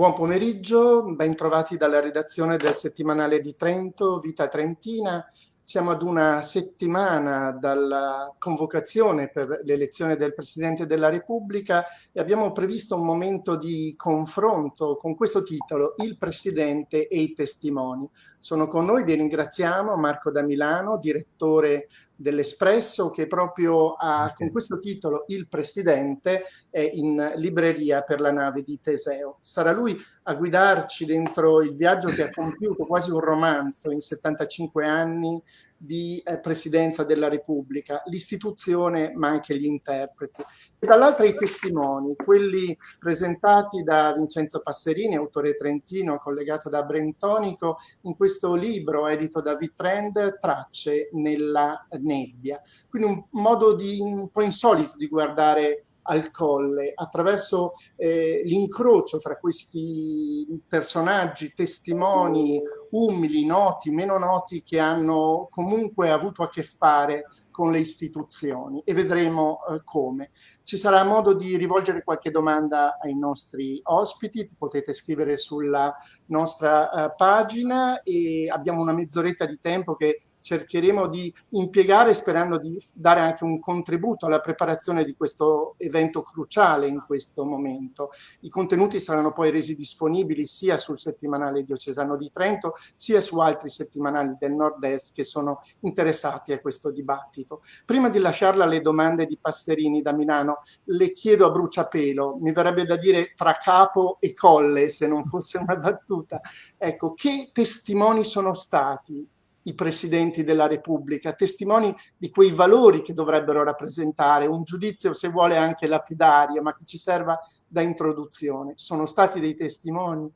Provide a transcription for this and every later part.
Buon pomeriggio, ben trovati dalla redazione del settimanale di Trento, Vita Trentina. Siamo ad una settimana dalla convocazione per l'elezione del Presidente della Repubblica e abbiamo previsto un momento di confronto con questo titolo, Il Presidente e i testimoni. Sono con noi, vi ringraziamo, Marco da Milano, direttore dell'Espresso che proprio ha, con questo titolo Il Presidente è in libreria per la nave di Teseo. Sarà lui a guidarci dentro il viaggio che ha compiuto, quasi un romanzo in 75 anni di eh, Presidenza della Repubblica, l'istituzione ma anche gli interpreti. E dall'altra i testimoni, quelli presentati da Vincenzo Passerini, autore trentino, collegato da Brentonico, in questo libro edito da Vitrend, Tracce nella nebbia. Quindi un modo di, un po' insolito di guardare al colle attraverso eh, l'incrocio fra questi personaggi, testimoni umili, noti, meno noti che hanno comunque avuto a che fare con le istituzioni e vedremo eh, come. Ci sarà modo di rivolgere qualche domanda ai nostri ospiti, potete scrivere sulla nostra eh, pagina e abbiamo una mezz'oretta di tempo che cercheremo di impiegare sperando di dare anche un contributo alla preparazione di questo evento cruciale in questo momento. I contenuti saranno poi resi disponibili sia sul settimanale diocesano di Trento sia su altri settimanali del nord-est che sono interessati a questo dibattito. Prima di lasciarla alle domande di Passerini da Milano, le chiedo a bruciapelo, mi verrebbe da dire tra capo e colle se non fosse una battuta, ecco, che testimoni sono stati i presidenti della Repubblica, testimoni di quei valori che dovrebbero rappresentare, un giudizio se vuole anche lapidario, ma che ci serva da introduzione. Sono stati dei testimoni?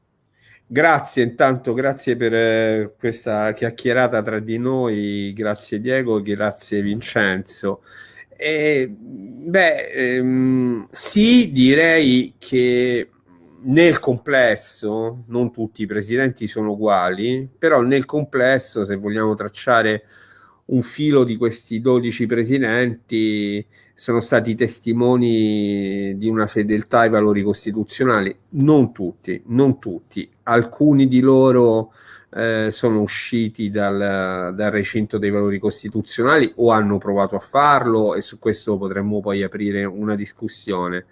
Grazie intanto, grazie per eh, questa chiacchierata tra di noi, grazie Diego, grazie Vincenzo. E, beh, ehm, sì, direi che nel complesso, non tutti i presidenti sono uguali, però nel complesso, se vogliamo tracciare un filo di questi 12 presidenti, sono stati testimoni di una fedeltà ai valori costituzionali. Non tutti, non tutti. Alcuni di loro eh, sono usciti dal, dal recinto dei valori costituzionali o hanno provato a farlo e su questo potremmo poi aprire una discussione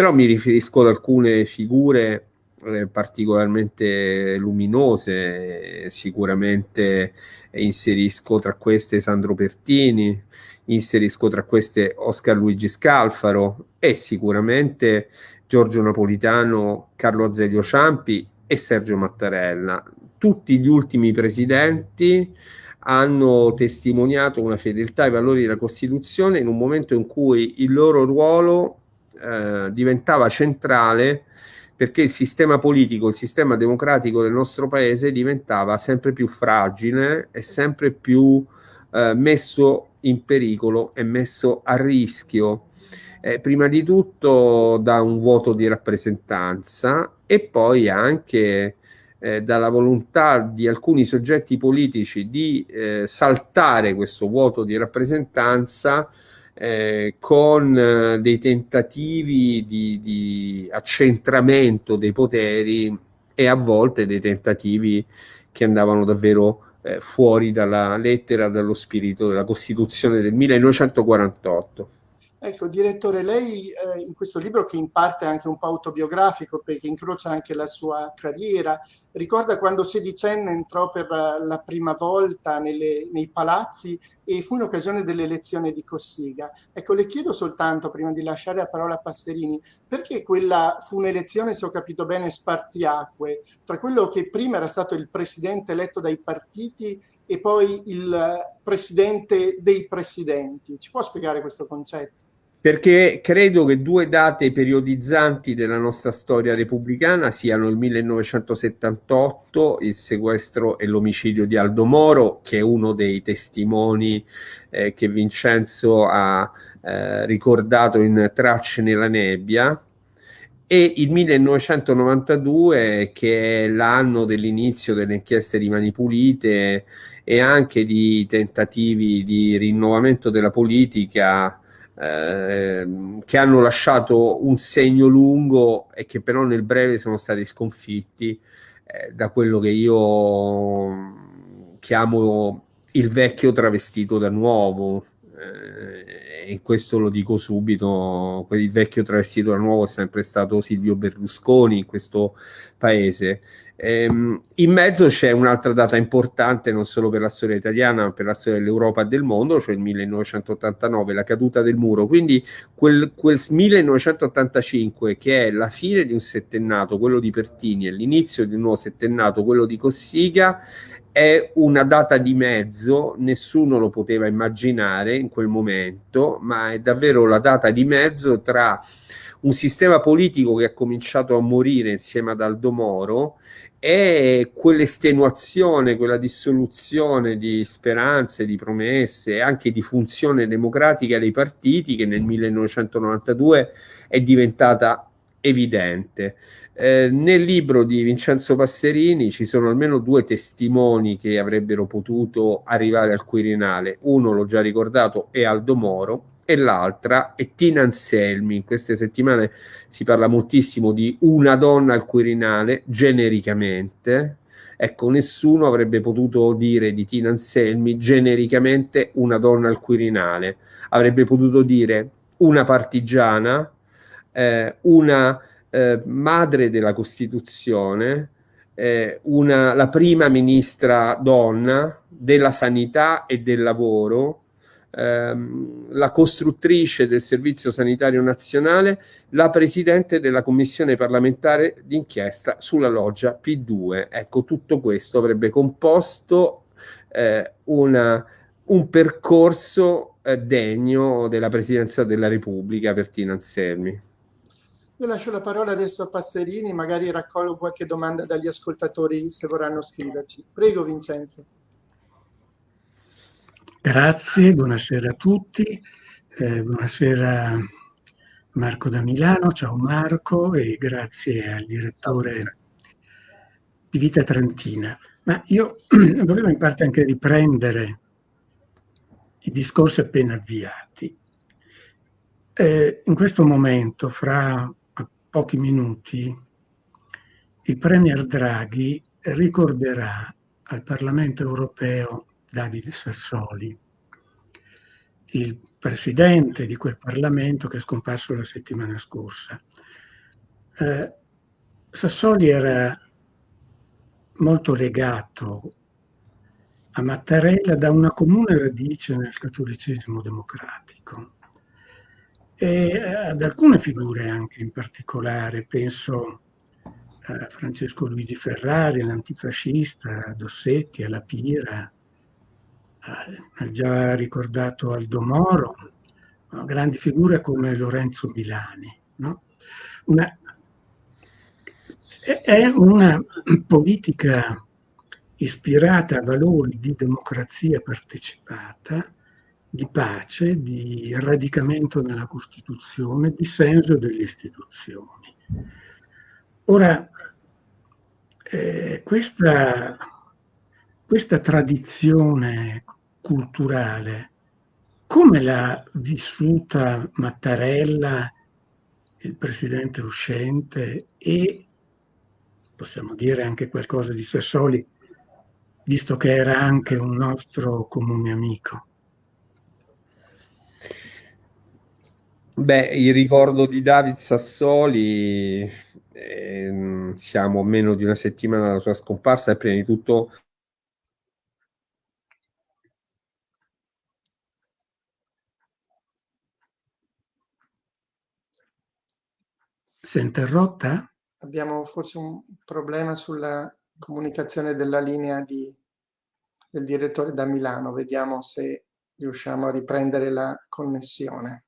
però mi riferisco ad alcune figure eh, particolarmente luminose, sicuramente inserisco tra queste Sandro Pertini, inserisco tra queste Oscar Luigi Scalfaro e sicuramente Giorgio Napolitano, Carlo Azeglio Ciampi e Sergio Mattarella. Tutti gli ultimi presidenti hanno testimoniato una fedeltà ai valori della Costituzione in un momento in cui il loro ruolo eh, diventava centrale perché il sistema politico, il sistema democratico del nostro paese diventava sempre più fragile e sempre più eh, messo in pericolo e messo a rischio. Eh, prima di tutto da un vuoto di rappresentanza e poi anche eh, dalla volontà di alcuni soggetti politici di eh, saltare questo vuoto di rappresentanza eh, con eh, dei tentativi di, di, accentramento dei poteri e a volte dei tentativi che andavano davvero eh, fuori dalla lettera, dallo spirito della Costituzione del 1948. Ecco, direttore, lei eh, in questo libro che in parte è anche un po' autobiografico perché incrocia anche la sua carriera, ricorda quando sedicenne entrò per la prima volta nelle, nei palazzi e fu in occasione dell'elezione di Cossiga. Ecco, le chiedo soltanto, prima di lasciare la parola a Passerini, perché quella fu un'elezione, se ho capito bene, spartiacque, tra quello che prima era stato il presidente eletto dai partiti e poi il presidente dei presidenti. Ci può spiegare questo concetto? Perché credo che due date periodizzanti della nostra storia repubblicana siano il 1978, il sequestro e l'omicidio di Aldo Moro, che è uno dei testimoni eh, che Vincenzo ha eh, ricordato in Tracce nella nebbia, e il 1992 che è l'anno dell'inizio delle inchieste di Mani Pulite e anche di tentativi di rinnovamento della politica eh, che hanno lasciato un segno lungo e che però nel breve sono stati sconfitti eh, da quello che io chiamo il vecchio travestito da nuovo. Eh, e questo lo dico subito, il vecchio travestito da nuovo è sempre stato Silvio Berlusconi in questo paese Ehm, in mezzo c'è un'altra data importante non solo per la storia italiana ma per la storia dell'Europa e del mondo, cioè il 1989, la caduta del muro. Quindi quel, quel 1985 che è la fine di un settennato, quello di Pertini, e l'inizio di un nuovo settennato, quello di Cossiga, è una data di mezzo, nessuno lo poteva immaginare in quel momento, ma è davvero la data di mezzo tra un sistema politico che ha cominciato a morire insieme ad Aldo Moro è quell'estenuazione, quella dissoluzione di speranze, di promesse e anche di funzione democratica dei partiti che nel 1992 è diventata evidente. Eh, nel libro di Vincenzo Passerini ci sono almeno due testimoni che avrebbero potuto arrivare al Quirinale. Uno, l'ho già ricordato, è Aldo Moro, e l'altra è Tina Anselmi. In queste settimane si parla moltissimo di una donna al Quirinale, genericamente. Ecco, nessuno avrebbe potuto dire di Tina Anselmi genericamente una donna al Quirinale. Avrebbe potuto dire una partigiana, eh, una eh, madre della Costituzione, eh, una, la prima ministra donna della sanità e del lavoro, ehm, la costruttrice del Servizio Sanitario Nazionale, la presidente della commissione parlamentare d'inchiesta sulla loggia P2. Ecco, tutto questo avrebbe composto eh, una, un percorso eh, degno della Presidenza della Repubblica per Tina Anselmi. Io lascio la parola adesso a Passerini, magari raccolgo qualche domanda dagli ascoltatori se vorranno scriverci. Prego Vincenzo. Grazie, buonasera a tutti. Eh, buonasera Marco da Milano, ciao Marco e grazie al direttore di Vita Trentina. Ma io volevo in parte anche riprendere i discorsi appena avviati. Eh, in questo momento, fra pochi minuti, il Premier Draghi ricorderà al Parlamento europeo Davide Sassoli, il presidente di quel Parlamento che è scomparso la settimana scorsa. Eh, Sassoli era molto legato a Mattarella da una comune radice nel cattolicesimo democratico e ad alcune figure anche in particolare, penso a Francesco Luigi Ferrari, l'antifascista, a Dossetti, alla Pira, ha già ricordato Aldo Moro, grandi figure come Lorenzo Milani. No? Una, è una politica ispirata a valori di democrazia partecipata, di pace, di radicamento nella Costituzione, di senso delle istituzioni. Ora, eh, questa questa tradizione culturale, come l'ha vissuta Mattarella, il presidente uscente, e possiamo dire anche qualcosa di Sassoli, visto che era anche un nostro comune amico? Beh, il ricordo di David Sassoli, eh, siamo meno di una settimana dalla sua scomparsa, è prima di tutto Si è interrotta? Abbiamo forse un problema sulla comunicazione della linea di, del direttore da Milano. Vediamo se riusciamo a riprendere la connessione.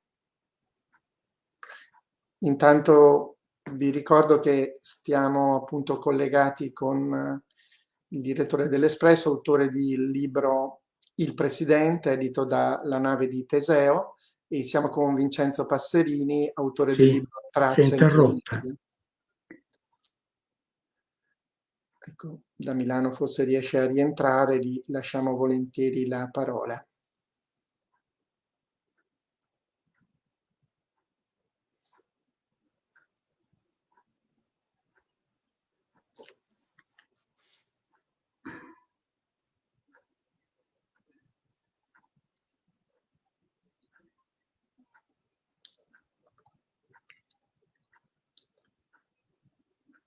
Intanto vi ricordo che stiamo appunto collegati con il direttore dell'Espresso, autore del libro Il Presidente, edito da La nave di Teseo, e siamo con Vincenzo Passerini, autore sì, del libro Tracce. Si è interrotta. Ecco, da Milano forse riesce a rientrare, gli lasciamo volentieri la parola.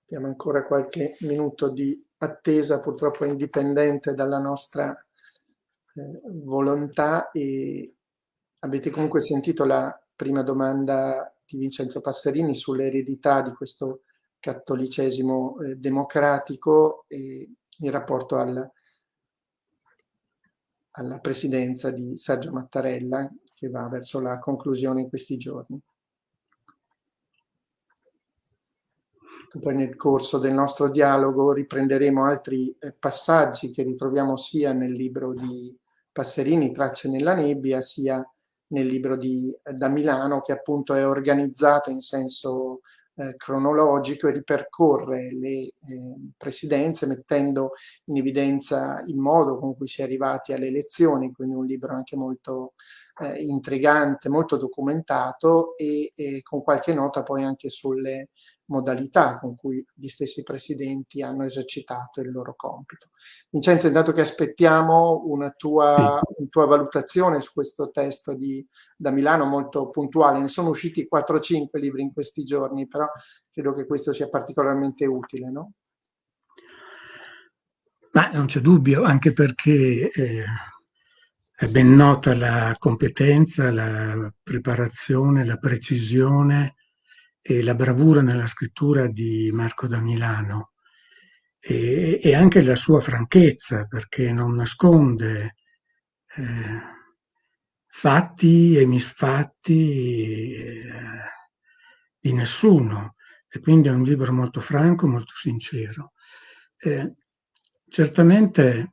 Abbiamo ancora qualche minuto di attesa, purtroppo indipendente dalla nostra eh, volontà e avete comunque sentito la prima domanda di Vincenzo Passerini sull'eredità di questo cattolicesimo eh, democratico e in rapporto al, alla presidenza di Sergio Mattarella che va verso la conclusione in questi giorni. Poi nel corso del nostro dialogo riprenderemo altri eh, passaggi che ritroviamo sia nel libro di Passerini, Tracce nella nebbia, sia nel libro di, eh, da Milano che appunto è organizzato in senso eh, cronologico e ripercorre le eh, presidenze mettendo in evidenza il modo con cui si è arrivati alle elezioni, quindi un libro anche molto eh, intrigante, molto documentato e, e, con qualche nota poi anche sulle modalità con cui gli stessi presidenti hanno esercitato il loro compito. Vincenzo, intanto che aspettiamo una tua, una tua valutazione su questo testo di, da Milano molto puntuale, ne sono usciti 4-5 libri in questi giorni, però credo che questo sia particolarmente utile, no? Ma non c'è dubbio, anche perché eh, è ben nota la competenza, la preparazione, la precisione e la bravura nella scrittura di Marco da Milano e, e anche la sua franchezza perché non nasconde eh, fatti e misfatti eh, di nessuno e quindi è un libro molto franco, molto sincero. Eh, certamente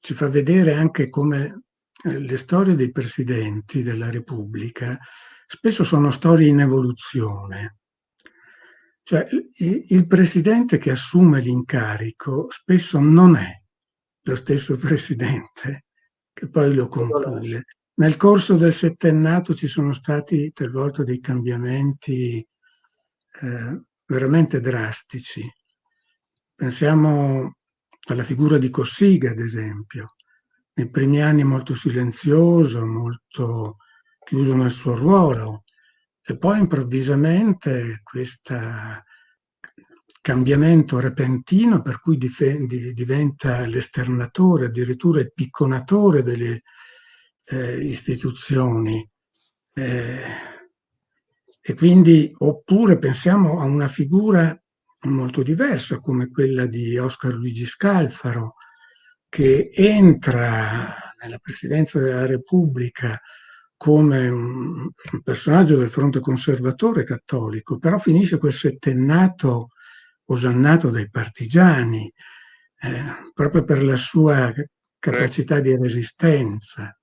ci fa vedere anche come eh, le storie dei presidenti della Repubblica spesso sono storie in evoluzione. Cioè, il presidente che assume l'incarico spesso non è lo stesso presidente che poi lo conclude. Nel corso del settennato ci sono stati talvolta dei cambiamenti eh, veramente drastici. Pensiamo alla figura di Cossiga, ad esempio. Nei primi anni molto silenzioso, molto chiuso nel suo ruolo e poi improvvisamente questo cambiamento repentino per cui diventa l'esternatore, addirittura il picconatore delle eh, istituzioni. Eh, e quindi, oppure pensiamo a una figura molto diversa come quella di Oscar Luigi Scalfaro, che entra nella presidenza della Repubblica come un personaggio del fronte conservatore cattolico, però finisce quel settennato osannato dai partigiani, eh, proprio per la sua capacità di resistenza.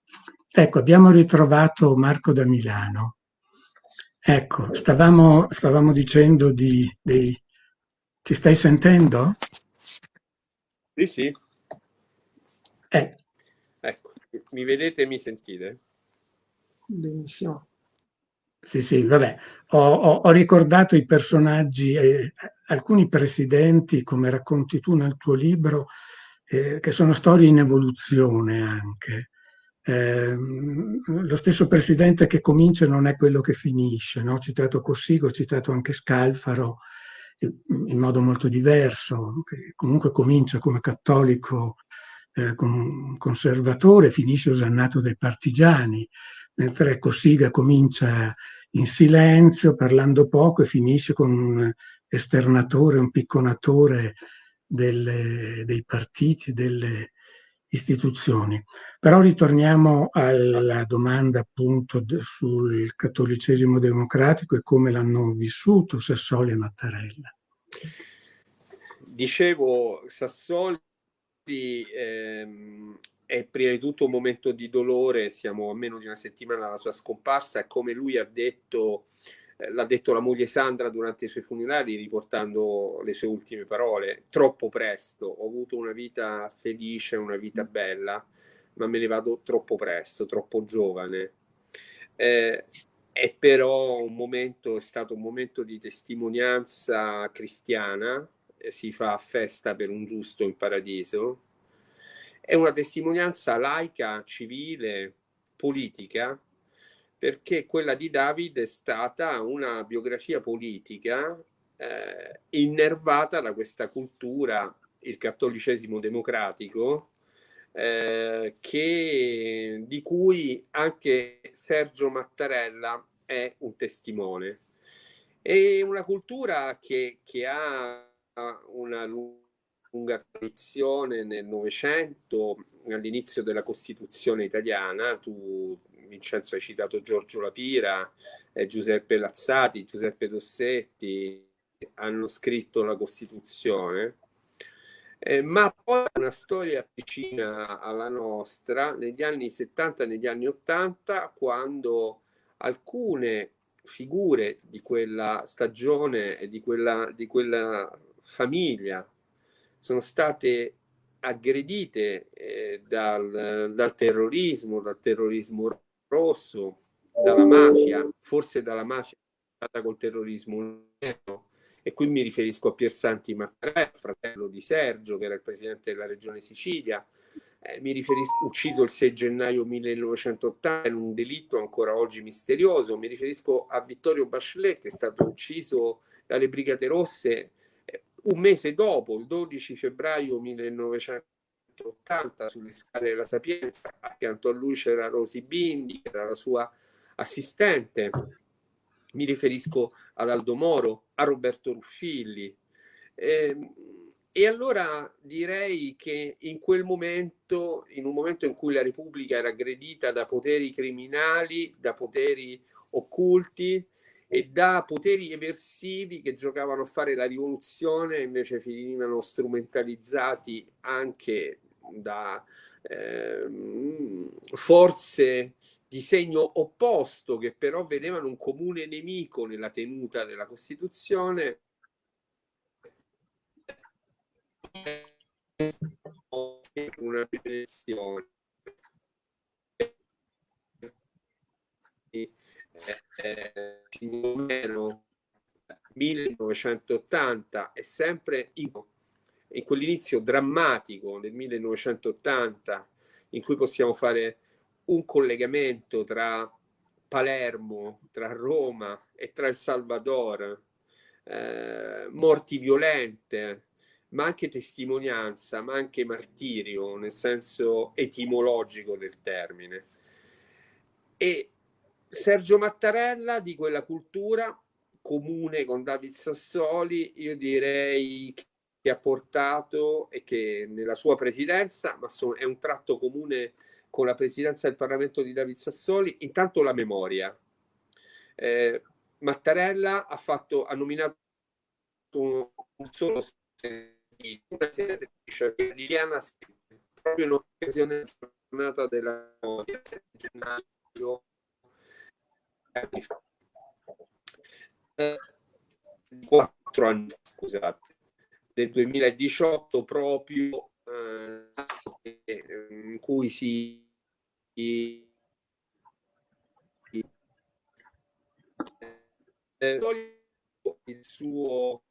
Ecco, abbiamo ritrovato Marco da Milano. Ecco, stavamo, stavamo dicendo di, dei... Ci stai sentendo? Sì, sì. Eh. Ecco, mi vedete e mi sentite? Benissimo. Sì, sì, vabbè, ho, ho, ho ricordato i personaggi, eh, alcuni presidenti, come racconti tu nel tuo libro, eh, che sono storie in evoluzione anche. Eh, lo stesso presidente che comincia non è quello che finisce, no? ho citato Cossigo, ho citato anche Scalfaro in modo molto diverso, che comunque comincia come cattolico eh, conservatore, finisce osannato dai partigiani, mentre Cossiga comincia in silenzio, parlando poco e finisce con un esternatore, un picconatore delle, dei partiti, delle istituzioni. Però ritorniamo alla domanda appunto sul cattolicesimo democratico e come l'hanno vissuto Sassoli e Mattarella. Dicevo, Sassoli ehm, è prima di tutto un momento di dolore, siamo a meno di una settimana dalla sua scomparsa e come lui ha detto, l'ha detto la moglie Sandra durante i suoi funerali riportando le sue ultime parole, troppo presto, ho avuto una vita felice, una vita bella, ma me ne vado troppo presto, troppo giovane. Eh, è però un momento, è stato un momento di testimonianza cristiana, eh, si fa festa per un giusto in paradiso, è una testimonianza laica, civile, politica, perché quella di David è stata una biografia politica eh, innervata da questa cultura, il cattolicesimo democratico, eh, che, di cui anche Sergio Mattarella è un testimone. È una cultura che, che ha una lunga tradizione nel Novecento, all'inizio della Costituzione italiana. Tu, Vincenzo, hai citato Giorgio Lapira, eh, Giuseppe Lazzati, Giuseppe Dossetti, hanno scritto la Costituzione. Eh, ma poi una storia vicina alla nostra negli anni 70 e negli anni 80 quando alcune figure di quella stagione e di quella, di quella famiglia sono state aggredite eh, dal, dal terrorismo, dal terrorismo rosso, dalla mafia, forse dalla mafia col terrorismo e qui mi riferisco a Piersanti Mattarella, fratello di Sergio, che era il presidente della regione Sicilia, eh, mi riferisco, ucciso il 6 gennaio 1980 in un delitto ancora oggi misterioso, mi riferisco a Vittorio Bachelet, che è stato ucciso dalle Brigate Rosse eh, un mese dopo, il 12 febbraio 1980, sulle scale della Sapienza, accanto a lui c'era Rosy Bindi, che era la sua assistente, mi riferisco ad Aldo Moro, a Roberto Ruffilli. Eh, e allora direi che in quel momento, in un momento in cui la Repubblica era aggredita da poteri criminali, da poteri occulti e da poteri eversivi che giocavano a fare la rivoluzione, invece finivano strumentalizzati anche da eh, forze di segno opposto che però vedevano un comune nemico nella tenuta della Costituzione una generazione eh, 1980 è sempre in, in quell'inizio drammatico del 1980 in cui possiamo fare un collegamento tra Palermo, tra Roma e tra il Salvador, eh, morti violente, ma anche testimonianza, ma anche martirio nel senso etimologico del termine. E Sergio Mattarella di quella cultura comune con David Sassoli, io direi che ha portato e che nella sua presidenza, ma è un tratto comune con la presidenza del Parlamento di David Sassoli, intanto la memoria. Eh, Mattarella ha, fatto, ha nominato un, un solo una senatrice, Liliana proprio in occasione della giornata della memoria, gennaio anni fa. Eh, quattro anni scusate, del 2018 proprio eh, in cui si il suo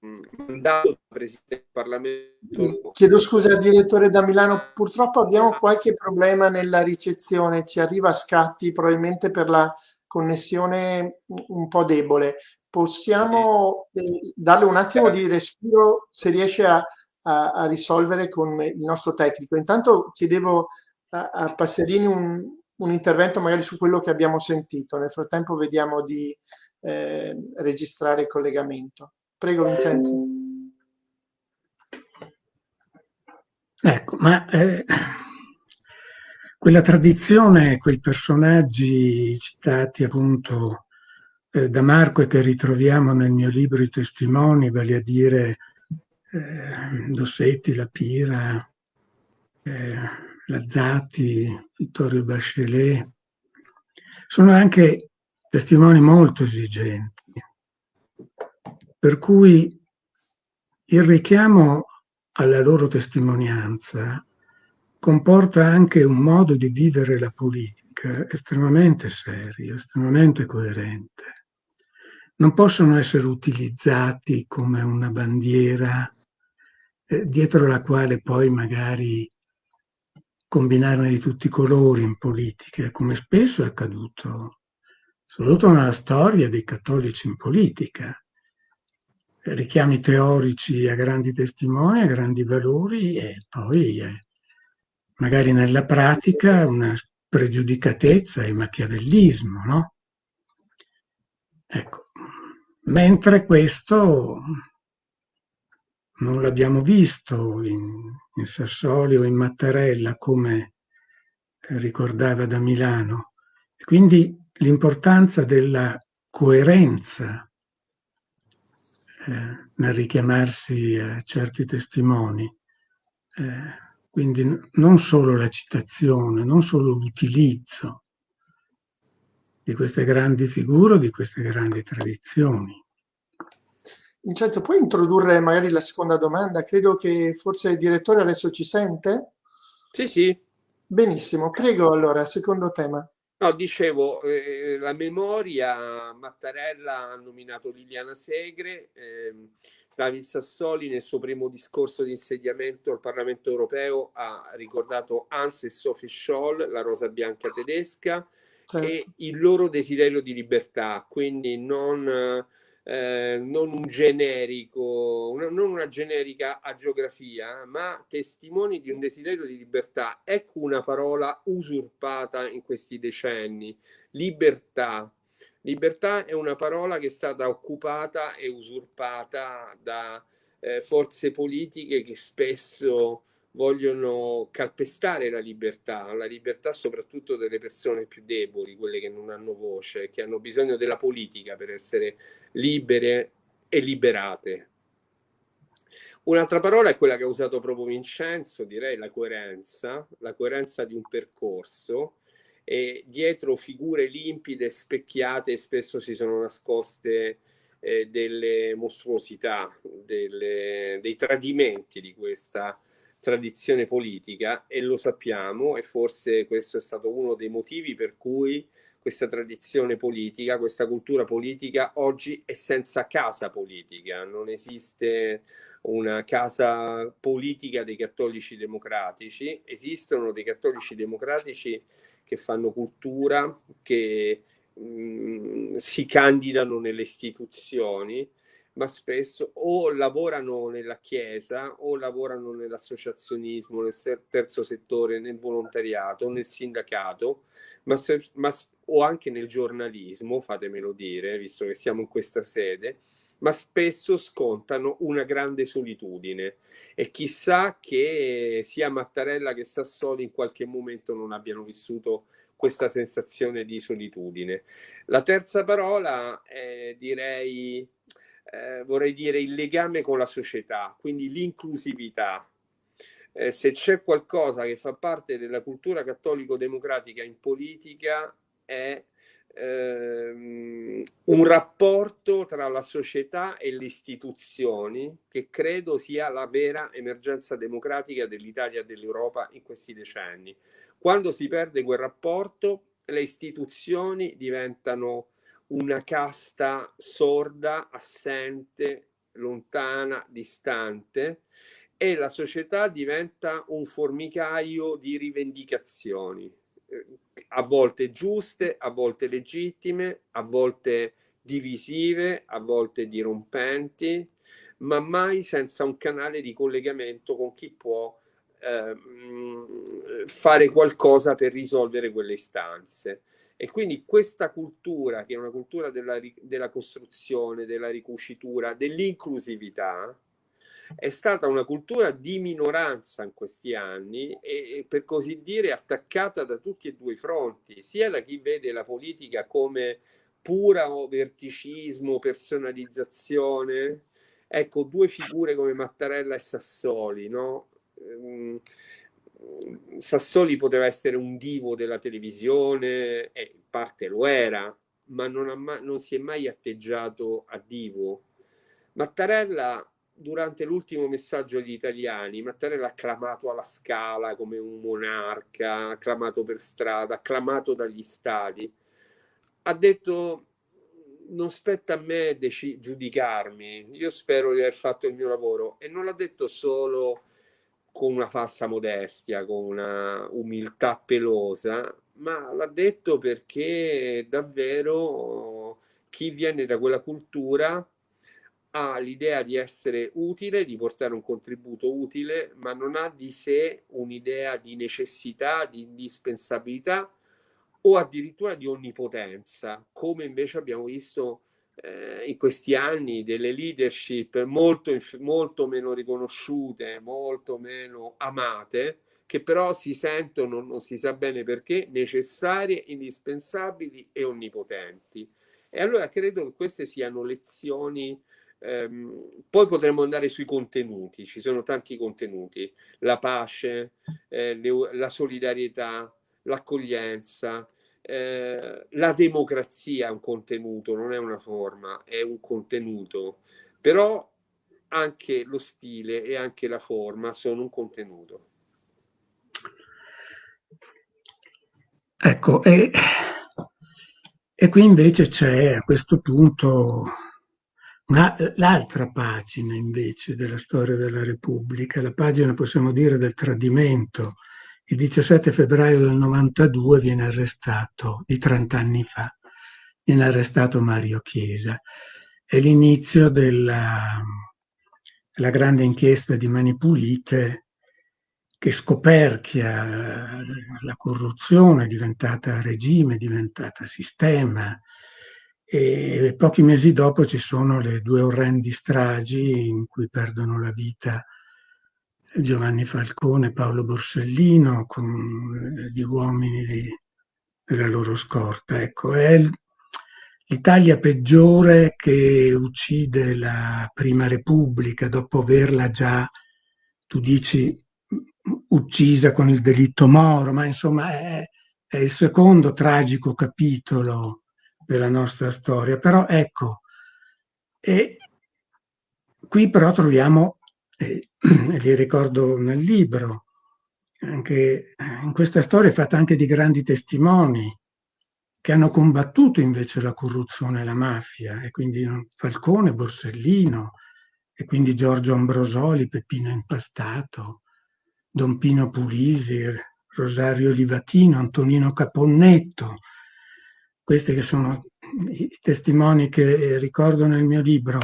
mandato da Presidente del Parlamento. Chiedo scusa direttore da Milano, purtroppo abbiamo qualche problema nella ricezione, ci arriva a scatti probabilmente per la connessione un po' debole. Possiamo eh, darle un attimo di respiro se riesce a, a, a risolvere con il nostro tecnico. Intanto chiedevo a, a Passerini un, un, intervento magari su quello che abbiamo sentito. Nel frattempo vediamo di eh, registrare il collegamento. Prego Vincenzo. Ecco, ma eh, quella tradizione, quei personaggi citati appunto eh, da Marco e che ritroviamo nel mio libro I testimoni, vale a dire eh, Dossetti, La Pira, eh, Lazzati, Vittorio Bachelet, sono anche testimoni molto esigenti, per cui il richiamo alla loro testimonianza comporta anche un modo di vivere la politica estremamente serio, estremamente coerente. Non possono essere utilizzati come una bandiera eh, dietro la quale poi magari combinarne di tutti i colori in politica, come spesso è accaduto, soprattutto nella storia dei cattolici in politica. richiami teorici a grandi testimoni, a grandi valori e poi eh, magari nella pratica una spregiudicatezza e machiavellismo, no? Ecco, mentre questo non l'abbiamo visto in, in Sassoli o in Mattarella come ricordava da Milano. Quindi l'importanza della coerenza eh, nel richiamarsi a certi testimoni. Eh, quindi non solo la citazione, non solo l'utilizzo di queste grandi figure, di queste grandi tradizioni. Vincenzo, puoi introdurre magari la seconda domanda? Credo che forse il direttore adesso ci sente. Sì, sì. Benissimo, prego allora, secondo tema. No, dicevo, eh, la memoria, Mattarella ha nominato Liliana Segre, eh, David Sassoli nel suo primo discorso di insediamento al Parlamento europeo ha ricordato Hans e Sophie Scholl, la rosa bianca tedesca, certo. e il loro desiderio di libertà, quindi non eh, non un generico, una, non una generica agiografia, ma testimoni di un desiderio di libertà. Ecco una parola usurpata in questi decenni, libertà. Libertà è una parola che è stata occupata e usurpata da eh, forze politiche che spesso vogliono calpestare la libertà, la libertà soprattutto delle persone più deboli, quelle che non hanno voce, che hanno bisogno della politica per essere libere e liberate. Un'altra parola è quella che ha usato proprio Vincenzo, direi la coerenza, la coerenza di un percorso e dietro figure limpide, specchiate, spesso si sono nascoste eh, delle mostruosità, delle, dei tradimenti di questa tradizione politica e lo sappiamo e forse questo è stato uno dei motivi per cui questa tradizione politica, questa cultura politica oggi è senza casa politica, non esiste una casa politica dei cattolici democratici, esistono dei cattolici democratici che fanno cultura, che mh, mm, si candidano nelle istituzioni, ma spesso o lavorano nella chiesa o lavorano nell'associazionismo, nel terzo settore, nel volontariato, nel sindacato, ma, se, ma, o anche nel giornalismo, fatemelo dire, visto che siamo in questa sede, ma spesso scontano una grande solitudine e chissà che sia Mattarella che Sassoli in qualche momento non abbiano vissuto questa sensazione di solitudine. La terza parola è direi eh, vorrei dire, il legame con la società, quindi l'inclusività. Eh, se c'è qualcosa che fa parte della cultura cattolico-democratica in politica è ehm, un rapporto tra la società e le istituzioni che credo sia la vera emergenza democratica dell'Italia e dell'Europa in questi decenni. Quando si perde quel rapporto, le istituzioni diventano una casta sorda, assente, lontana, distante e la società diventa un formicaio di rivendicazioni, eh, a volte giuste, a volte legittime, a volte divisive, a volte dirompenti, ma mai senza un canale di collegamento con chi può eh, fare qualcosa per risolvere quelle istanze. E quindi questa cultura, che è una cultura della, della costruzione, della ricucitura, dell'inclusività, è stata una cultura di minoranza in questi anni e per così dire attaccata da tutti e due i fronti, sia da chi vede la politica come pura verticismo, personalizzazione. Ecco, due figure come Mattarella e Sassoli, no? Sassoli poteva essere un divo della televisione, e in parte lo era, ma non, mai, non si è mai atteggiato a divo. Mattarella, durante l'ultimo messaggio agli italiani, Mattarella acclamato alla scala come un monarca, acclamato per strada, acclamato dagli stati. Ha detto non spetta a me giudicarmi, io spero di aver fatto il mio lavoro e non l'ha detto solo con una falsa modestia, con una umiltà pelosa, ma l'ha detto perché davvero chi viene da quella cultura ha l'idea di essere utile, di portare un contributo utile, ma non ha di sé un'idea di necessità, di indispensabilità o addirittura di onnipotenza, come invece abbiamo visto eh, in questi anni delle leadership molto, molto meno riconosciute, molto meno amate, che però si sentono, non si sa bene perché, necessarie, indispensabili e onnipotenti. E allora credo che queste siano lezioni Ehm, poi potremmo andare sui contenuti, ci sono tanti contenuti, la pace, eh, le, la solidarietà, l'accoglienza, eh, la democrazia è un contenuto, non è una forma, è un contenuto, però anche lo stile e anche la forma sono un contenuto. Ecco, e, e qui invece c'è a questo punto l'altra pagina invece della storia della Repubblica, la pagina possiamo dire del tradimento. Il 17 febbraio del 92 viene arrestato, di 30 anni fa, viene arrestato Mario Chiesa. È l'inizio della grande inchiesta di Mani Pulite che scoperchia la corruzione diventata regime, diventata sistema, e pochi mesi dopo ci sono le due orrendi stragi in cui perdono la vita Giovanni Falcone Paolo Borsellino con eh, gli uomini di, della loro scorta. Ecco, è l'Italia peggiore che uccide la Prima Repubblica dopo averla già, tu dici, uccisa con il delitto Moro, ma insomma è, è il secondo tragico capitolo della nostra storia. Però ecco, e qui però troviamo, eh, li ricordo nel libro, anche in questa storia è fatta anche di grandi testimoni che hanno combattuto invece la corruzione e la mafia, e quindi Falcone, Borsellino, e quindi Giorgio Ambrosoli, Peppino Impastato, Don Pino Pulisi, Rosario Livatino, Antonino Caponnetto, questi che sono i testimoni che ricordo nel mio libro,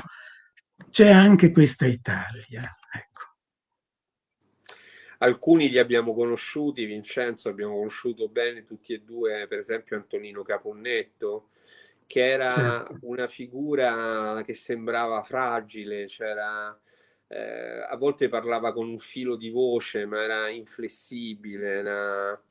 c'è anche questa Italia. Alcuni li abbiamo conosciuti, Vincenzo abbiamo conosciuto bene tutti e due, per esempio Antonino Caponnetto, che era una figura che sembrava fragile, c'era, eh, a volte parlava con un filo di voce, ma era inflessibile, era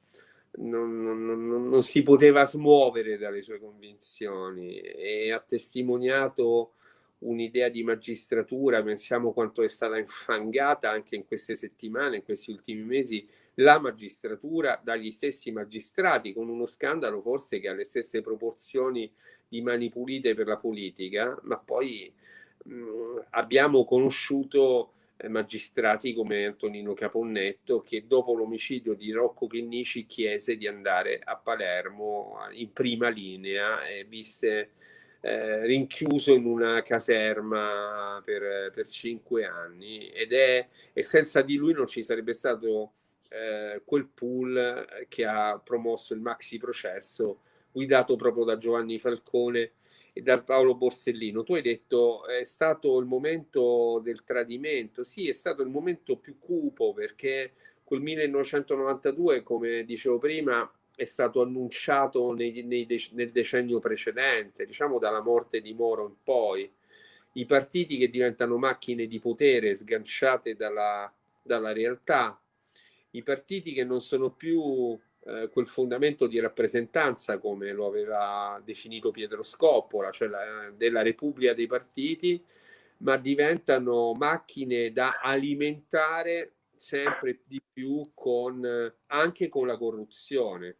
non, non, non, si poteva smuovere dalle sue convinzioni. E ha testimoniato un'idea di magistratura, pensiamo quanto è stata infangata anche in queste settimane, in questi ultimi mesi, la magistratura dagli stessi magistrati, con uno scandalo forse che ha le stesse proporzioni di mani pulite per la politica, ma poi mh, abbiamo conosciuto eh, magistrati come Antonino Caponnetto che dopo l'omicidio di Rocco Chinnici chiese di andare a Palermo in prima linea e visse eh, rinchiuso in una caserma per, per cinque anni ed è, e senza di lui non ci sarebbe stato eh, quel pool che ha promosso il maxi processo guidato proprio da Giovanni Falcone e da Paolo Borsellino. Tu hai detto è stato il momento del tradimento, sì, è stato il momento più cupo perché quel 1992, come dicevo prima, è stato annunciato nei, nei, nel decennio precedente, diciamo dalla morte di Moro in poi. I partiti che diventano macchine di potere sganciate dalla, dalla realtà, i partiti che non sono più eh, quel fondamento di rappresentanza, come lo aveva definito Pietro Scoppola, cioè la, della Repubblica dei partiti, ma diventano macchine da alimentare sempre di più con, anche con la corruzione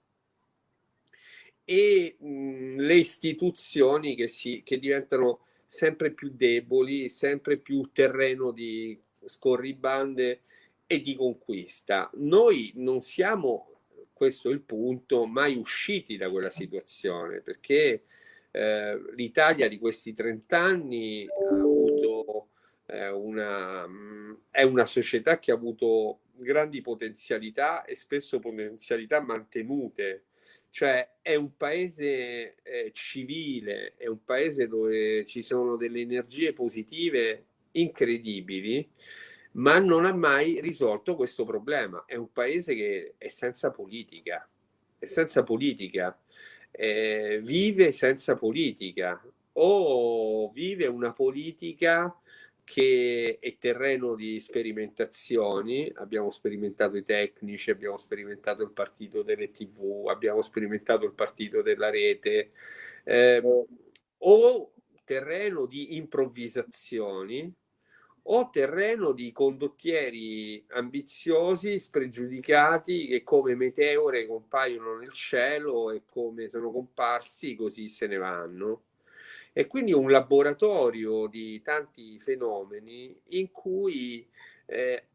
e mh, le istituzioni che, si, che diventano sempre più deboli, sempre più terreno di scorribande e di conquista. Noi non siamo questo è il punto, mai usciti da quella situazione, perché eh, l'Italia di questi 30 anni ha avuto eh, una, è una società che ha avuto grandi potenzialità e spesso potenzialità mantenute, cioè è un paese eh, civile, è un paese dove ci sono delle energie positive incredibili, ma non ha mai risolto questo problema. È un paese che è senza politica, è senza politica, eh, vive senza politica o vive una politica che è terreno di sperimentazioni, abbiamo sperimentato i tecnici, abbiamo sperimentato il partito delle tv, abbiamo sperimentato il partito della rete, eh, o terreno di improvvisazioni o terreno di condottieri ambiziosi, spregiudicati, che come meteore compaiono nel cielo e come sono comparsi così se ne vanno e quindi un laboratorio di tanti fenomeni in cui eh,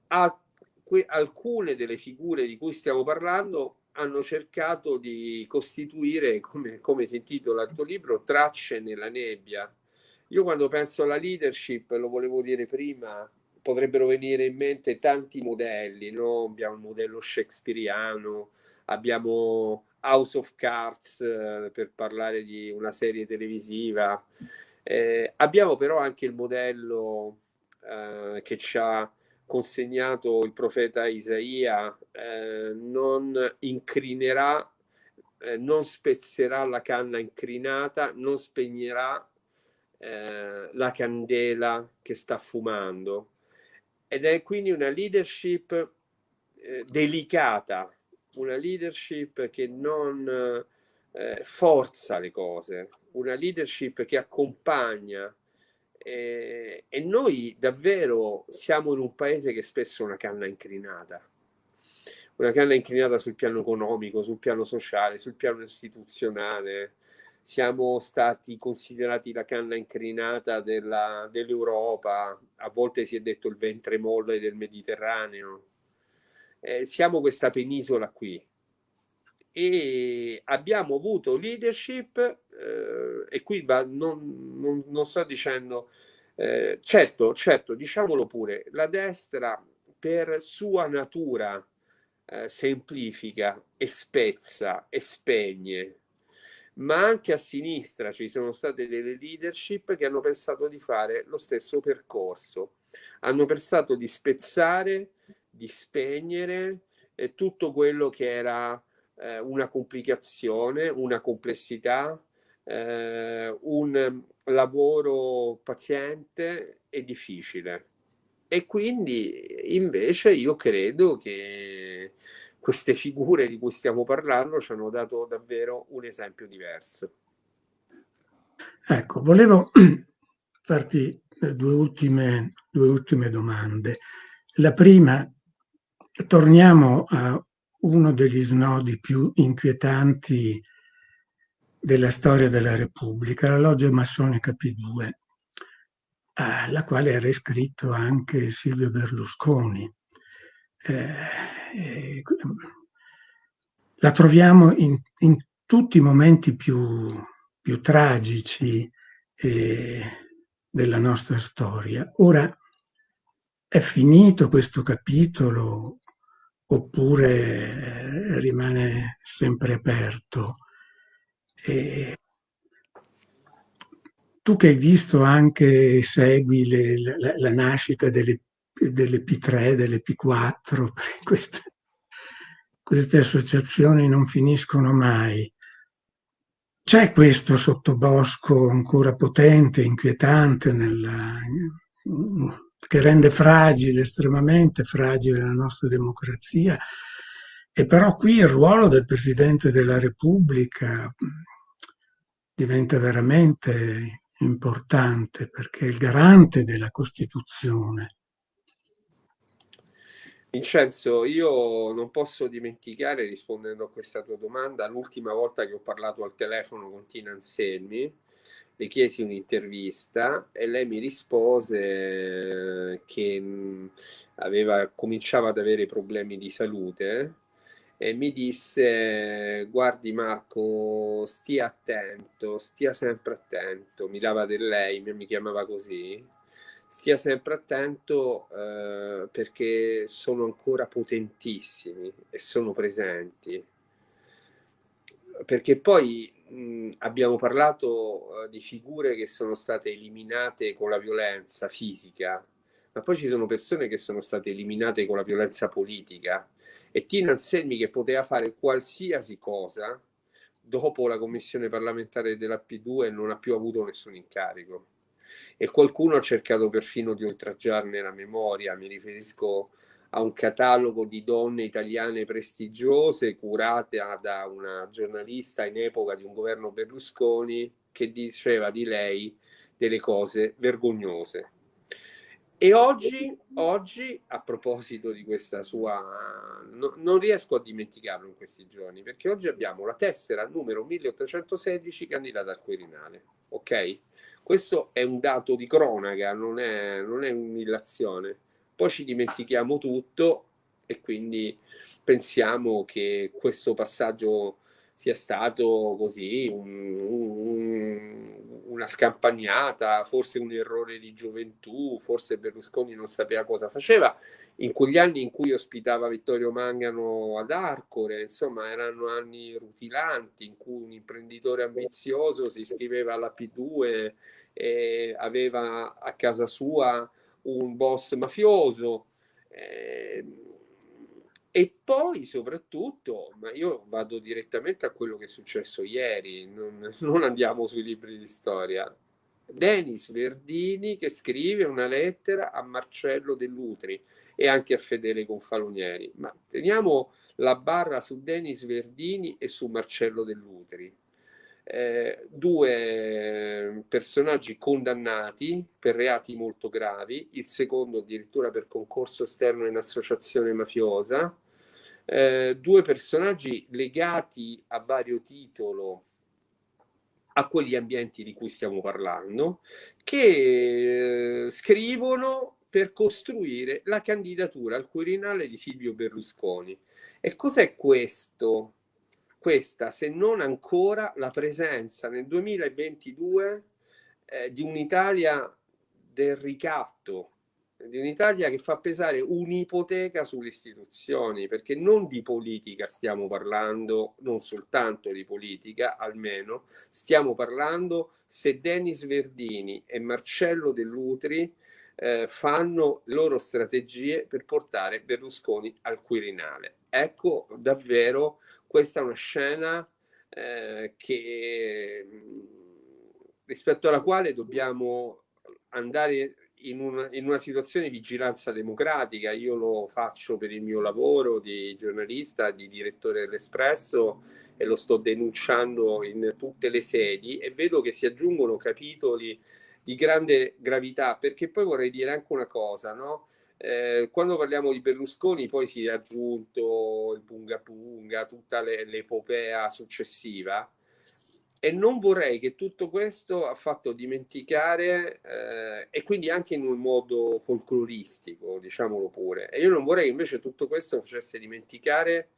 alcune delle figure di cui stiamo parlando hanno cercato di costituire, come, come si intitola il tuo libro, tracce nella nebbia. Io quando penso alla leadership, lo volevo dire prima, potrebbero venire in mente tanti modelli, no? abbiamo il modello shakespeariano, abbiamo House of Cards eh, per parlare di una serie televisiva. Eh, abbiamo però anche il modello eh, che ci ha consegnato il profeta Isaia, eh, non incrinerà, eh, non spezzerà la canna incrinata, non spegnerà eh, la candela che sta fumando. Ed è quindi una leadership delicata, una leadership che non eh, forza le cose, una leadership che accompagna. Eh, e noi davvero siamo in un paese che spesso è una canna incrinata, una canna incrinata sul piano economico, sul piano sociale, sul piano istituzionale. Siamo stati considerati la canna incrinata dell'Europa, a volte si è detto il ventre molle del Mediterraneo eh, siamo questa penisola qui. E abbiamo avuto leadership eh, e qui va, non, non, non, sto dicendo eh, certo, certo, diciamolo pure, la destra per sua natura eh, semplifica e spezza e spegne, ma anche a sinistra ci sono state delle leadership che hanno pensato di fare lo stesso percorso, hanno pensato di spezzare di spegnere eh, tutto quello che era eh, una complicazione, una complessità, eh, un lavoro paziente e difficile. E quindi invece io credo che queste figure di cui stiamo parlando ci hanno dato davvero un esempio diverso. Ecco, volevo farti due ultime, due ultime domande. La prima torniamo a uno degli snodi più inquietanti della storia della Repubblica, la loggia massonica P2, alla quale era iscritto anche Silvio Berlusconi. Eh, la troviamo in, in, tutti i momenti più, più tragici eh, della nostra storia. Ora, è finito questo capitolo oppure eh, rimane sempre aperto. E tu che hai visto anche, segui le, la, la, nascita delle, delle, P3, delle P4, queste, queste associazioni non finiscono mai. C'è questo sottobosco ancora potente, inquietante, nella, che rende fragile, estremamente fragile la nostra democrazia. E però qui il ruolo del Presidente della Repubblica diventa veramente importante perché è il garante della Costituzione. Vincenzo, io non posso dimenticare, rispondendo a questa tua domanda, l'ultima volta che ho parlato al telefono con Tina Anselmi, le chiesi un'intervista e lei mi rispose che mm, aveva, cominciava ad avere problemi di salute e mi disse guardi Marco stia attento stia sempre attento. Mi lava del lei mi chiamava così. Stia sempre attento eh, perché sono ancora potentissimi e sono presenti. Perché poi mh, abbiamo parlato uh, di figure che sono state eliminate con la violenza fisica, ma poi ci sono persone che sono state eliminate con la violenza politica e Tina Anselmi che poteva fare qualsiasi cosa dopo la commissione parlamentare della P2 non ha più avuto nessun incarico. E qualcuno ha cercato perfino di oltraggiarne la memoria, mi riferisco a un catalogo di donne italiane prestigiose curate da una giornalista in epoca di un governo Berlusconi che diceva di lei delle cose vergognose. E oggi, oggi a proposito di questa sua... No, non riesco a dimenticarlo in questi giorni, perché oggi abbiamo la tessera numero 1816 candidata al Quirinale, ok? Questo è un dato di cronaca, non è, non è un'illazione. Poi ci dimentichiamo tutto e quindi pensiamo che questo passaggio sia stato così un, un, una scampagnata, forse un errore di gioventù, forse Berlusconi non sapeva cosa faceva. In quegli anni in cui ospitava Vittorio Mangano ad Arcore, insomma, erano anni rutilanti in cui un imprenditore ambizioso si iscriveva alla P2 e aveva a casa sua un boss mafioso. Eh, e poi soprattutto, ma io vado direttamente a quello che è successo ieri, non, non andiamo sui libri di storia. Denis Verdini che scrive una lettera a Marcello Dell'Utri e anche a Fedele Confalonieri. Ma teniamo la barra su Denis Verdini e su Marcello Dell'Utri. Eh, due personaggi condannati per reati molto gravi, il secondo addirittura per concorso esterno in associazione mafiosa, eh, due personaggi legati a vario titolo a quegli ambienti di cui stiamo parlando, che eh, scrivono per costruire la candidatura al Quirinale di Silvio Berlusconi. E cos'è questo? Questa, se non ancora, la presenza nel 2022 eh, di un'Italia del ricatto, di un'Italia che fa pesare un'ipoteca sulle istituzioni, perché non di politica stiamo parlando, non soltanto di politica, almeno, stiamo parlando se Denis Verdini e Marcello Dell'Utri eh, fanno loro strategie per portare Berlusconi al Quirinale. Ecco davvero questa è una scena eh, che rispetto alla quale dobbiamo andare in una, in una, situazione di vigilanza democratica, io lo faccio per il mio lavoro di giornalista, di direttore dell'Espresso e lo sto denunciando in tutte le sedi e vedo che si aggiungono capitoli di grande gravità, perché poi vorrei dire anche una cosa, no? Eh, quando parliamo di Berlusconi poi si è aggiunto il Punga Punga, tutta l'epopea successiva, e non vorrei che tutto questo ha fatto dimenticare, eh, e quindi anche in un modo folcloristico, diciamolo pure, e io non vorrei che invece tutto questo facesse dimenticare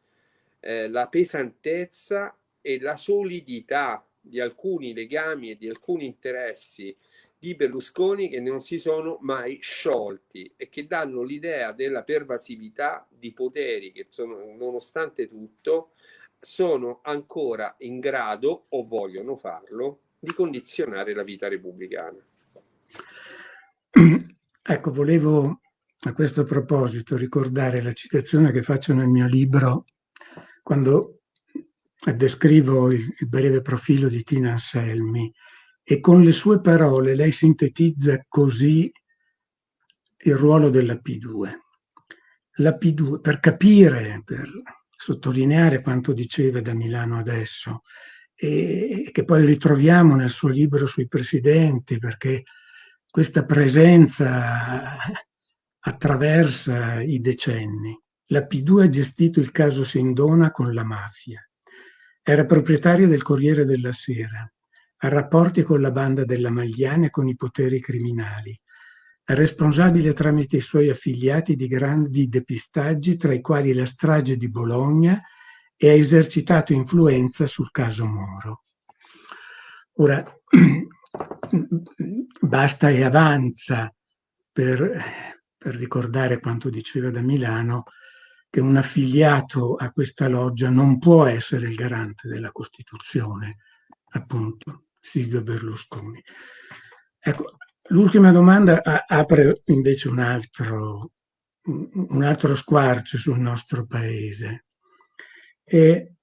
eh, la pesantezza e la solidità di alcuni legami e di alcuni interessi di Berlusconi che non si sono mai sciolti e che danno l'idea della pervasività di poteri che sono, nonostante tutto sono ancora in grado o vogliono farlo di condizionare la vita repubblicana. Ecco, volevo a questo proposito ricordare la citazione che faccio nel mio libro quando descrivo il, il breve profilo di Tina Anselmi e con le sue parole lei sintetizza così il ruolo della P2. La P2, per capire, per sottolineare quanto diceva da Milano adesso e che poi ritroviamo nel suo libro sui presidenti perché questa presenza attraversa i decenni. La P2 ha gestito il caso Sindona con la mafia. Era proprietaria del Corriere della Sera. Ha rapporti con la banda della Magliana e con i poteri criminali responsabile tramite i suoi affiliati di grandi depistaggi, tra i quali la strage di Bologna, e ha esercitato influenza sul caso Moro. Ora, basta e avanza per, per ricordare quanto diceva da Milano che un affiliato a questa loggia non può essere il garante della Costituzione, appunto, Silvio Berlusconi. Ecco, l'ultima domanda apre invece un altro, un altro squarcio sul nostro paese. E,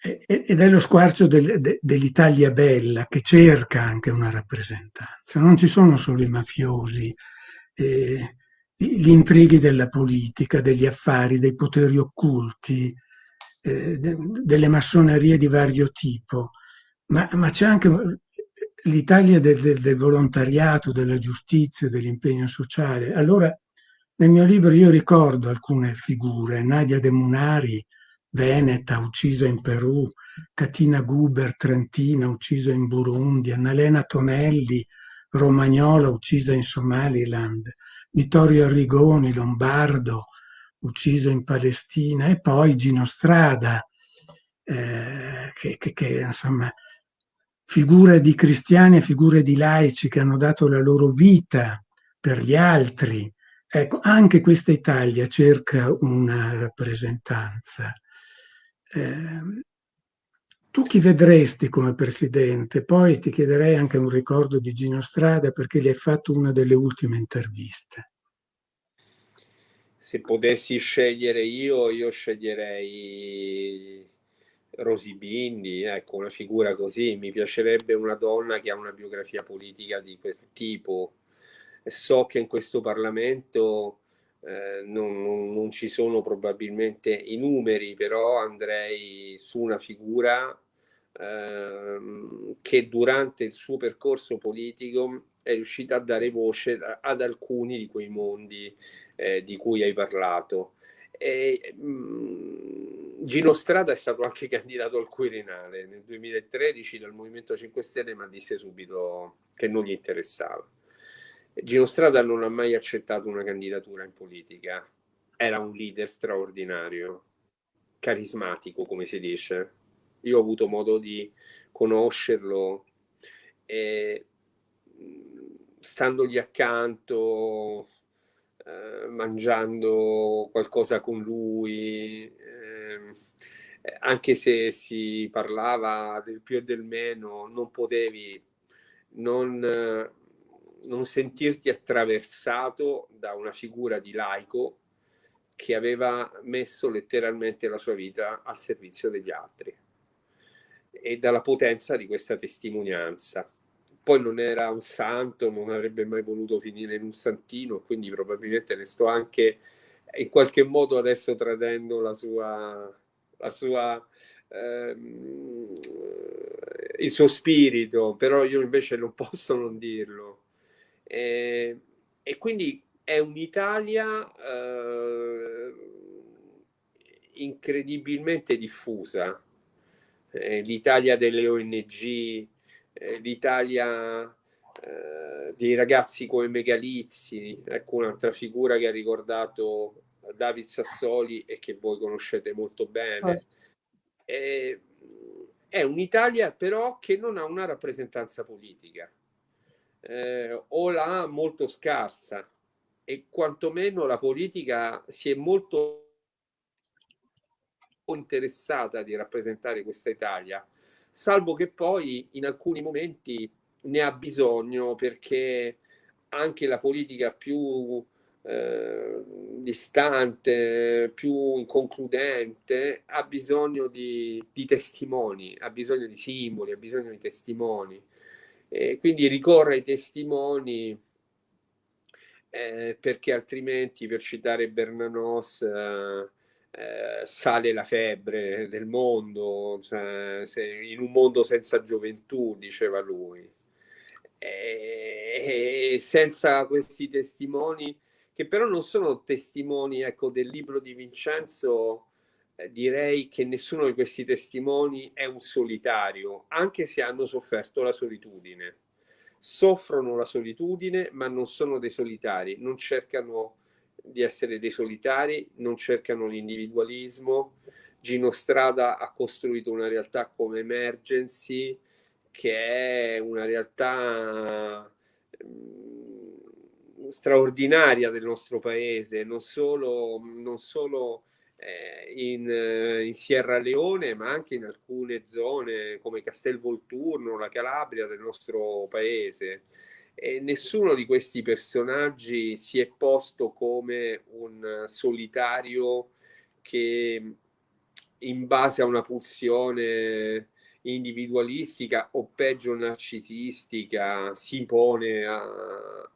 ed è lo squarcio del, de, dell'Italia bella che cerca anche una rappresentanza. Non ci sono solo i mafiosi, eh, gli intrighi della politica, degli affari, dei poteri occulti, eh, de, delle massonerie di vario tipo, ma, ma c'è anche l'Italia del, del, del, volontariato, della giustizia, dell'impegno sociale. Allora, nel mio libro io ricordo alcune figure, Nadia De Munari, veneta, uccisa in Perù, Catina Guber, trentina, uccisa in Burundi, Annalena Tonelli, romagnola, uccisa in Somaliland, Vittorio Arrigoni, lombardo, ucciso in Palestina, e poi Gino Strada, eh, che, che, che insomma figure di cristiani e figure di laici che hanno dato la loro vita per gli altri. Ecco, anche questa Italia cerca una rappresentanza. Eh, tu chi vedresti come presidente? Poi ti chiederei anche un ricordo di Gino Strada perché gli hai fatto una delle ultime interviste. Se potessi scegliere io, io sceglierei Rosy Bindi, ecco, una figura così. Mi piacerebbe una donna che ha una biografia politica di questo tipo. So che in questo Parlamento eh, non, non, non, ci sono probabilmente i numeri, però andrei su una figura eh, che durante il suo percorso politico è riuscita a dare voce ad alcuni di quei mondi eh, di cui hai parlato. E, mh, mm, Gino Strada è stato anche candidato al Quirinale nel 2013 dal Movimento 5 Stelle, ma disse subito che non gli interessava. Gino Strada non ha mai accettato una candidatura in politica, era un leader straordinario, carismatico, come si dice. Io ho avuto modo di conoscerlo e mm, standogli accanto, eh, mangiando qualcosa con lui, eh, anche se si parlava del più e del meno, non potevi non, non sentirti attraversato da una figura di laico che aveva messo letteralmente la sua vita al servizio degli altri e dalla potenza di questa testimonianza poi non era un santo, non avrebbe mai voluto finire in un santino, quindi probabilmente ne sto anche in qualche modo adesso tradendo la sua, la sua ehm, il suo spirito, però io invece non posso non dirlo. E, e quindi è un'Italia eh, incredibilmente diffusa, eh, l'Italia delle ONG, eh, l'Italia eh, dei ragazzi come Megalizzi, ecco un'altra figura che ha ricordato David Sassoli e che voi conoscete molto bene. Eh, è un'Italia però che non ha una rappresentanza politica eh, o l'ha molto scarsa e quantomeno la politica si è molto interessata di rappresentare questa Italia salvo che poi in alcuni momenti ne ha bisogno perché anche la politica più eh, distante, più inconcludente, ha bisogno di, di, testimoni, ha bisogno di simboli, ha bisogno di testimoni. E quindi ricorre ai testimoni eh, perché altrimenti, per citare Bernanos, eh, eh, sale la febbre del mondo, cioè, in un mondo senza gioventù, diceva lui. E, e senza questi testimoni, che però non sono testimoni ecco, del libro di Vincenzo, eh, direi che nessuno di questi testimoni è un solitario, anche se hanno sofferto la solitudine. Soffrono la solitudine, ma non sono dei solitari, non cercano di essere dei solitari, non cercano l'individualismo. Gino Strada ha costruito una realtà come Emergency, che è una realtà mm, straordinaria del nostro paese, non solo, non solo eh, in, eh, in, Sierra Leone, ma anche in alcune zone come Castelvolturno, la Calabria del nostro paese. E nessuno di questi personaggi si è posto come un solitario che in base a una pulsione individualistica o peggio narcisistica si pone a,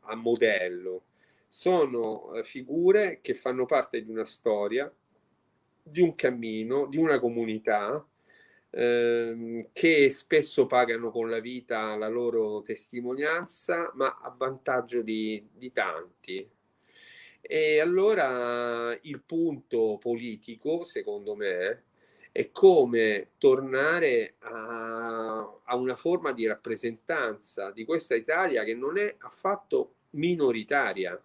a modello. Sono eh, figure che fanno parte di una storia, di un cammino, di una comunità ehm, che spesso pagano con la vita la loro testimonianza, ma a vantaggio di, di tanti. E allora il punto politico, secondo me, è come tornare a, a, una forma di rappresentanza di questa Italia che non è affatto minoritaria.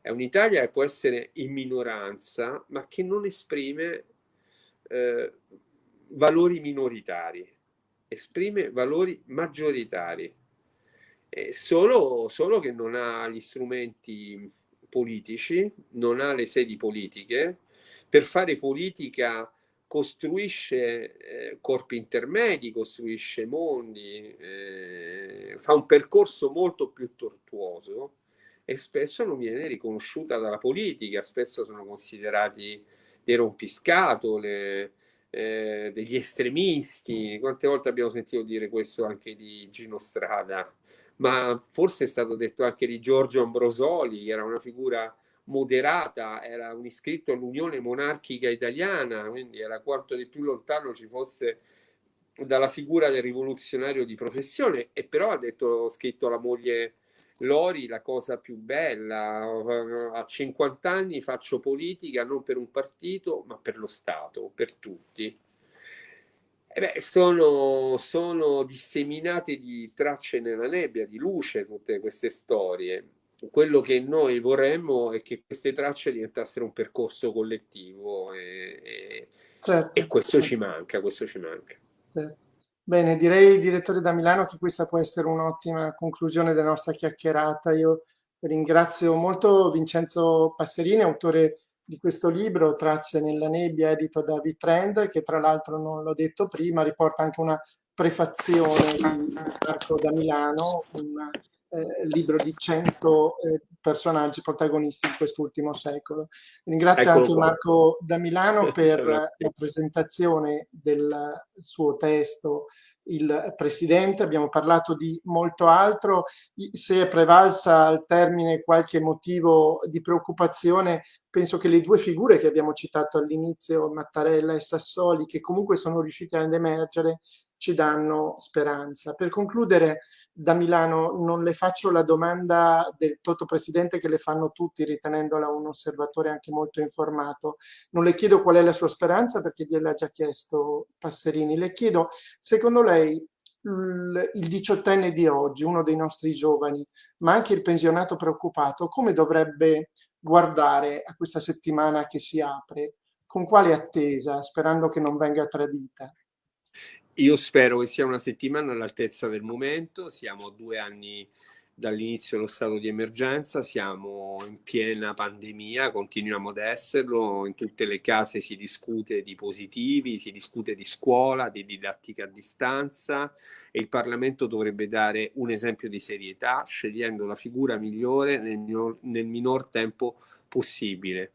È un'Italia che può essere in minoranza, ma che non esprime eh, valori minoritari, esprime valori maggioritari. Solo, solo che non ha gli strumenti politici, non ha le sedi politiche. Per fare politica costruisce eh, corpi intermedi, costruisce mondi, eh, fa un percorso molto più tortuoso e spesso non viene riconosciuta dalla politica, spesso sono considerati dei rompiscatole, eh, degli estremisti. Quante volte abbiamo sentito dire questo anche di Gino Strada? Ma forse è stato detto anche di Giorgio Ambrosoli, era una figura moderata, era un iscritto all'Unione Monarchica Italiana, quindi era quanto di più lontano ci fosse dalla figura del rivoluzionario di professione, e però ha detto, scritto alla moglie Lori la cosa più bella, a 50 anni faccio politica non per un partito, ma per lo Stato, per tutti. E beh, sono, sono disseminate di tracce nella nebbia, di luce tutte queste storie quello che noi vorremmo è che queste tracce diventassero un percorso collettivo e, e, certo. e questo ci manca, questo ci manca. Certo. Bene, direi direttore da Milano che questa può essere un'ottima conclusione della nostra chiacchierata. Io ringrazio molto Vincenzo Passerini, autore di questo libro, Tracce nella nebbia, edito da V-Trend, che tra l'altro non l'ho detto prima, riporta anche una prefazione di Marco da Milano, un eh, libro di 100 eh, personaggi protagonisti di quest'ultimo secolo. Ringrazio Eccolo anche qua. Marco da Milano per la presentazione del suo testo il Presidente, abbiamo parlato di molto altro, se è prevalsa al termine qualche motivo di preoccupazione, penso che le due figure che abbiamo citato all'inizio, Mattarella e Sassoli, che comunque sono riuscite ad emergere, ci danno speranza. Per concludere, da Milano non le faccio la domanda del Toto Presidente che le fanno tutti ritenendola un osservatore anche molto informato. Non le chiedo qual è la sua speranza perché gliel'ha già chiesto Passerini. Le chiedo, secondo lei, il diciottenne di oggi, uno dei nostri giovani, ma anche il pensionato preoccupato, come dovrebbe guardare a questa settimana che si apre? Con quale attesa, sperando che non venga tradita? Io spero che sia una settimana all'altezza del momento, siamo due anni dall'inizio dello stato di emergenza, siamo in piena pandemia, continuiamo ad esserlo, in tutte le case si discute di positivi, si discute di scuola, di didattica a distanza e il Parlamento dovrebbe dare un esempio di serietà scegliendo la figura migliore nel nel minor tempo possibile.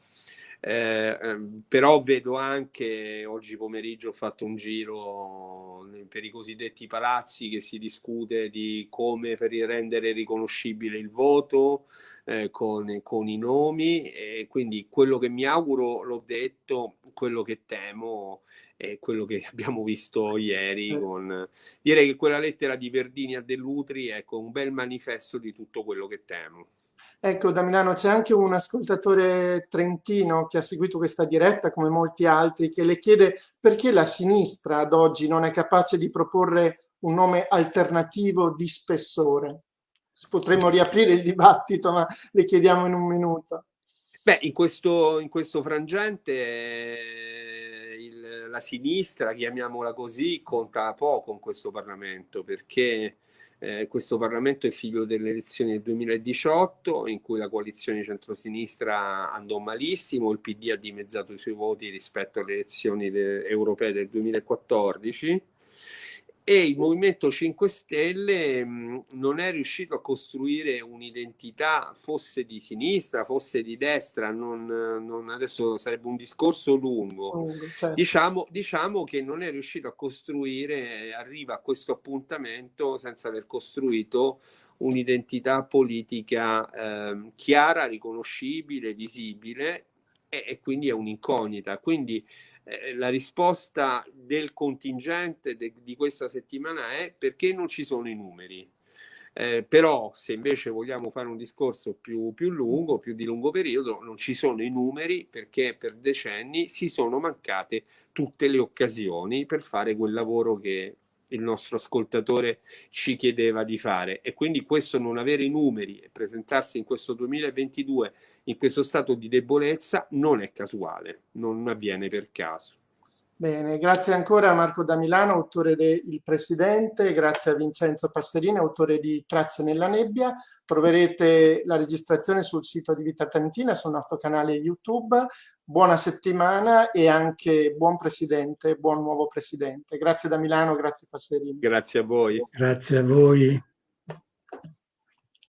Eh, ehm, però vedo anche, oggi pomeriggio ho fatto un giro per i cosiddetti palazzi che si discute di come per rendere riconoscibile il voto eh, con, con, i nomi e quindi quello che mi auguro l'ho detto, quello che temo è quello che abbiamo visto ieri con... direi che quella lettera di Verdini a Dell'Utri è ecco, un bel manifesto di tutto quello che temo. Ecco, da Milano c'è anche un ascoltatore trentino che ha seguito questa diretta, come molti altri, che le chiede perché la sinistra ad oggi non è capace di proporre un nome alternativo di spessore. Potremmo riaprire il dibattito, ma le chiediamo in un minuto. Beh, in questo, in questo frangente eh, il, la sinistra, chiamiamola così, conta poco in questo Parlamento, perché Eh, questo Parlamento è figlio delle elezioni del 2018 in cui la coalizione centrosinistra andò malissimo, il PD ha dimezzato i suoi voti rispetto alle elezioni europee del 2014 e il Movimento 5 Stelle mh, non è riuscito a costruire un'identità, fosse di sinistra, fosse di destra, non, non, adesso sarebbe un discorso lungo. Mm, certo. diciamo, diciamo, che non è riuscito a costruire, arriva a questo appuntamento senza aver costruito un'identità politica eh, chiara, riconoscibile, visibile e, e quindi è un'incognita. Quindi eh, la risposta del contingente de, di questa settimana è perché non ci sono i numeri. Eh, però se invece vogliamo fare un discorso più, più lungo, più di lungo periodo, non ci sono i numeri perché per decenni si sono mancate tutte le occasioni per fare quel lavoro che il nostro ascoltatore ci chiedeva di fare e quindi questo non avere i numeri e presentarsi in questo 2022 in questo stato di debolezza non è casuale, non avviene per caso. Bene, grazie ancora a Marco da Milano, autore de Il Presidente, grazie a Vincenzo Passerini, autore di Tracce nella nebbia. Troverete la registrazione sul sito di Vita Tantina, sul nostro canale YouTube. Buona settimana e anche buon Presidente, buon nuovo Presidente. Grazie da Milano, grazie Passerini. Grazie a voi. Grazie a voi.